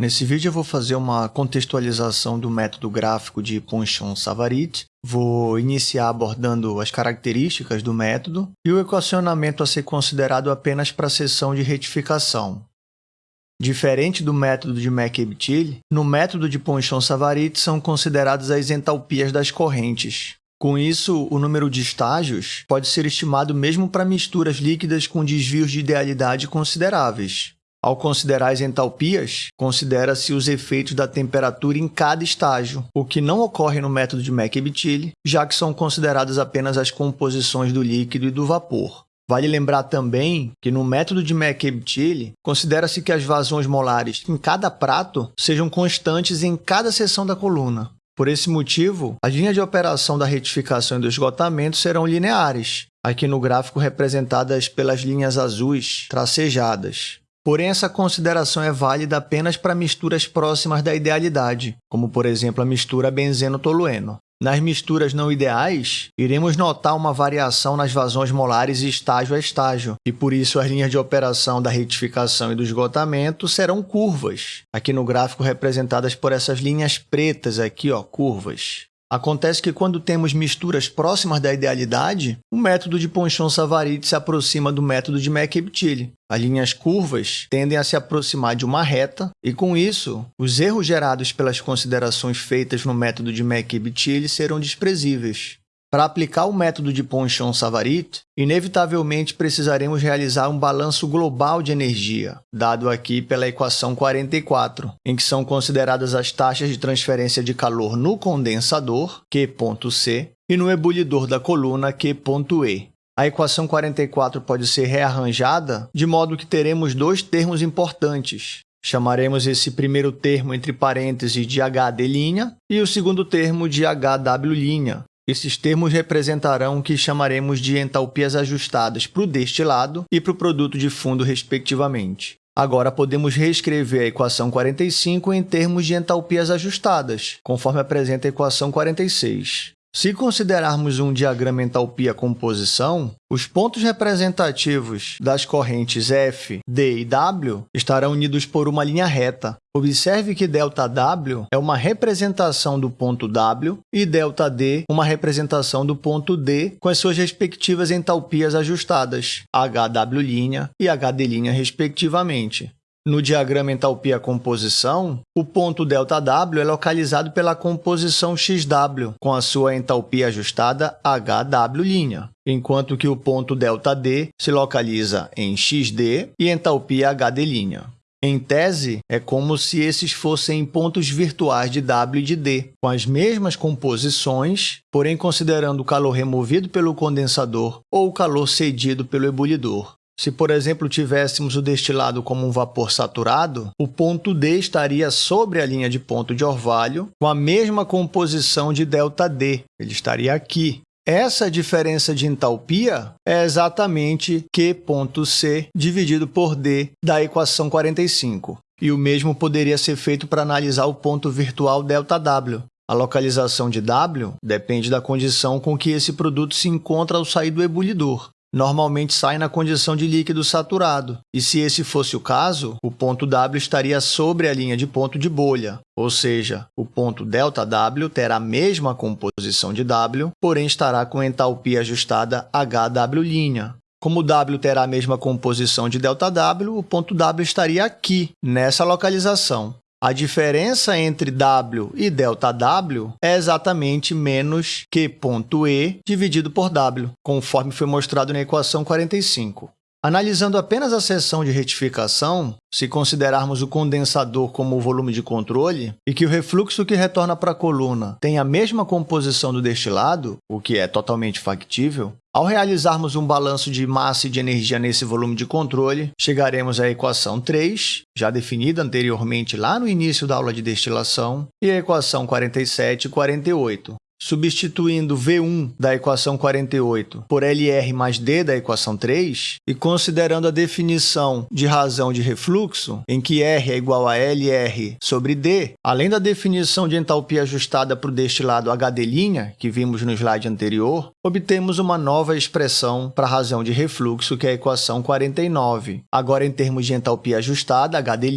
Nesse vídeo eu vou fazer uma contextualização do método gráfico de Ponchon-Savarit. Vou iniciar abordando as características do método e o equacionamento a ser considerado apenas para a seção de retificação. Diferente do método de McEbtil, no método de Ponchon-Savarit são consideradas as entalpias das correntes. Com isso, o número de estágios pode ser estimado mesmo para misturas líquidas com desvios de idealidade consideráveis. Ao considerar as entalpias, considera-se os efeitos da temperatura em cada estágio, o que não ocorre no método de McEbtil, já que são consideradas apenas as composições do líquido e do vapor. Vale lembrar também que no método de McEbtil, considera-se que as vazões molares em cada prato sejam constantes em cada seção da coluna. Por esse motivo, as linhas de operação da retificação e do esgotamento serão lineares, aqui no gráfico representadas pelas linhas azuis tracejadas. Porém, essa consideração é válida apenas para misturas próximas da idealidade, como, por exemplo, a mistura benzeno-tolueno. Nas misturas não ideais, iremos notar uma variação nas vazões molares estágio a estágio, e por isso as linhas de operação da retificação e do esgotamento serão curvas, aqui no gráfico representadas por essas linhas pretas aqui, ó, curvas. Acontece que quando temos misturas próximas da idealidade, o método de Ponchon-Savarit se aproxima do método de McEbtil. As linhas curvas tendem a se aproximar de uma reta e, com isso, os erros gerados pelas considerações feitas no método de McEbtil serão desprezíveis. Para aplicar o método de Ponchon-Savarit, inevitavelmente precisaremos realizar um balanço global de energia, dado aqui pela equação 44, em que são consideradas as taxas de transferência de calor no condensador, Q.C, e no ebulidor da coluna, Q.E. A equação 44 pode ser rearranjada de modo que teremos dois termos importantes. Chamaremos esse primeiro termo entre parênteses de HD' e o segundo termo de HW', esses termos representarão o que chamaremos de entalpias ajustadas para o destilado e para o produto de fundo, respectivamente. Agora, podemos reescrever a equação 45 em termos de entalpias ajustadas, conforme apresenta a equação 46. Se considerarmos um diagrama entalpia-composição, os pontos representativos das correntes F, D e W estarão unidos por uma linha reta. Observe que ΔW é uma representação do ponto W e ΔD uma representação do ponto D com as suas respectivas entalpias ajustadas, HW' e HD', respectivamente. No diagrama entalpia-composição, o ponto ΔW é localizado pela composição XW, com a sua entalpia ajustada HW', enquanto que o ponto ΔD se localiza em XD e entalpia HD'. Em tese, é como se esses fossem pontos virtuais de W e de D, com as mesmas composições, porém considerando o calor removido pelo condensador ou o calor cedido pelo ebulidor. Se, por exemplo, tivéssemos o destilado como um vapor saturado, o ponto D estaria sobre a linha de ponto de orvalho com a mesma composição de ΔD. Ele estaria aqui. Essa diferença de entalpia é exatamente Q.C dividido por D da equação 45. E o mesmo poderia ser feito para analisar o ponto virtual ΔW. A localização de W depende da condição com que esse produto se encontra ao sair do ebulidor normalmente sai na condição de líquido saturado, e se esse fosse o caso, o ponto W estaria sobre a linha de ponto de bolha, ou seja, o ponto ΔW terá a mesma composição de W, porém estará com entalpia ajustada HW'. Como W terá a mesma composição de ΔW, o ponto W estaria aqui, nessa localização. A diferença entre W e ΔW é exatamente menos Q.E dividido por W, conforme foi mostrado na equação 45. Analisando apenas a seção de retificação, se considerarmos o condensador como o volume de controle e que o refluxo que retorna para a coluna tem a mesma composição do destilado, o que é totalmente factível, ao realizarmos um balanço de massa e de energia nesse volume de controle, chegaremos à equação 3, já definida anteriormente lá no início da aula de destilação, e à equação 47 e 48, substituindo V1 da equação 48 por LR mais D da equação 3 e considerando a definição de razão de refluxo, em que R é igual a LR sobre D, além da definição de entalpia ajustada para o destilado HD', que vimos no slide anterior, obtemos uma nova expressão para a razão de refluxo, que é a equação 49, agora em termos de entalpia ajustada, HD',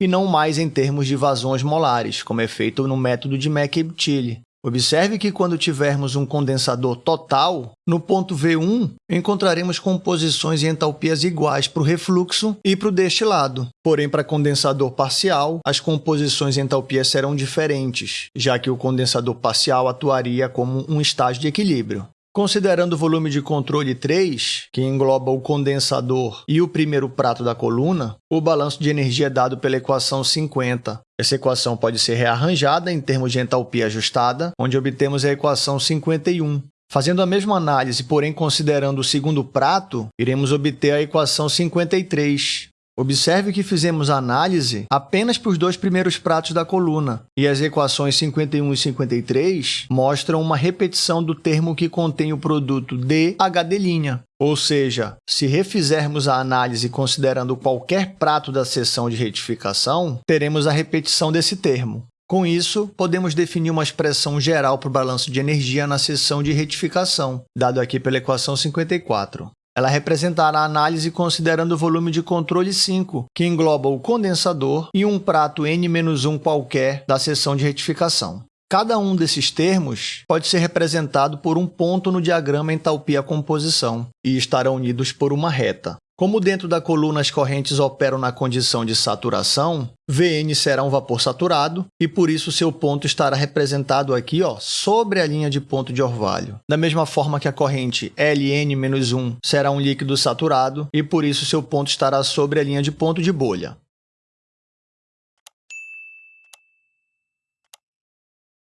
e não mais em termos de vazões molares, como é feito no método de McEbtile. Observe que quando tivermos um condensador total, no ponto V1 encontraremos composições e entalpias iguais para o refluxo e para o destilado. Porém, para condensador parcial, as composições e entalpias serão diferentes, já que o condensador parcial atuaria como um estágio de equilíbrio. Considerando o volume de controle 3, que engloba o condensador e o primeiro prato da coluna, o balanço de energia é dado pela equação 50. Essa equação pode ser rearranjada em termos de entalpia ajustada, onde obtemos a equação 51. Fazendo a mesma análise, porém considerando o segundo prato, iremos obter a equação 53. Observe que fizemos análise apenas para os dois primeiros pratos da coluna, e as equações 51 e 53 mostram uma repetição do termo que contém o produto DHD'. Ou seja, se refizermos a análise considerando qualquer prato da seção de retificação, teremos a repetição desse termo. Com isso, podemos definir uma expressão geral para o balanço de energia na seção de retificação, dado aqui pela equação 54. Ela representará a análise considerando o volume de controle 5, que engloba o condensador e um prato N-1 qualquer da seção de retificação. Cada um desses termos pode ser representado por um ponto no diagrama entalpia-composição e estarão unidos por uma reta. Como dentro da coluna as correntes operam na condição de saturação, Vn será um vapor saturado e, por isso, seu ponto estará representado aqui ó, sobre a linha de ponto de orvalho. Da mesma forma que a corrente Ln-1 será um líquido saturado e, por isso, seu ponto estará sobre a linha de ponto de bolha.